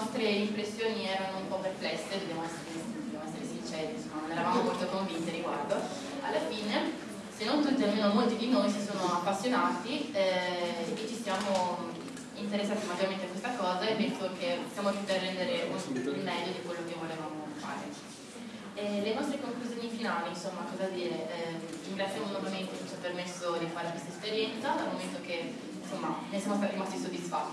nostre impressioni erano un po' perplesse, dobbiamo essere, dobbiamo essere sinceri, insomma, non eravamo molto convinte riguardo. Alla fine, se non tutti, almeno molti di noi si sono appassionati eh, e ci siamo interessati maggiormente a questa cosa e penso che siamo riusciti a rendere il meglio di quello che volevamo fare. E le nostre conclusioni finali, insomma, cosa dire? Eh, ringraziamo nuovamente che ci ha permesso di fare questa esperienza, dal momento che insomma, ne siamo stati rimasti soddisfatti